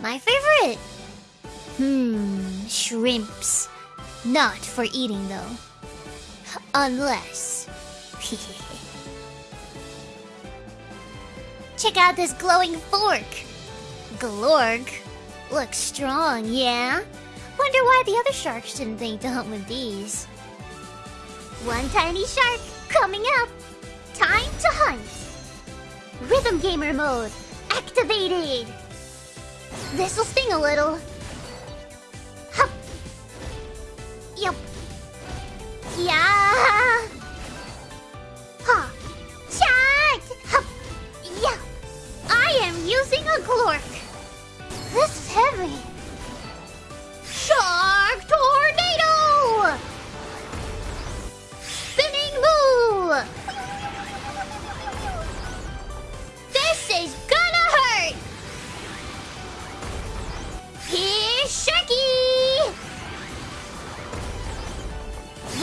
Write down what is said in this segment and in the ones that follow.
My favorite? Hmm, shrimps. Not for eating though. Unless. Check out this glowing fork. Glorg. Looks strong, yeah? Wonder why the other sharks didn't think to hunt with these. One tiny shark coming up. Time to hunt. Rhythm gamer mode activated. This'll sting a little. Hup. Yup. Yeah. Ha. Chat. Hup. Yeah. I am using a glork. This is heavy.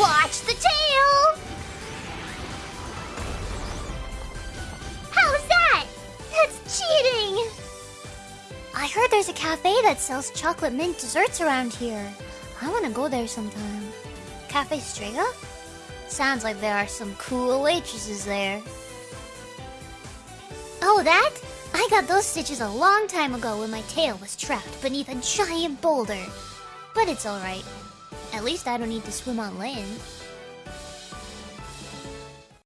Watch the tail. How's that? That's cheating. I heard there's a cafe that sells chocolate mint desserts around here. I want to go there sometime. Cafe Strega? Sounds like there are some cool waitresses there. Oh, that? I got those stitches a long time ago when my tail was trapped beneath a giant boulder. But it's alright. At least I don't need to swim on land.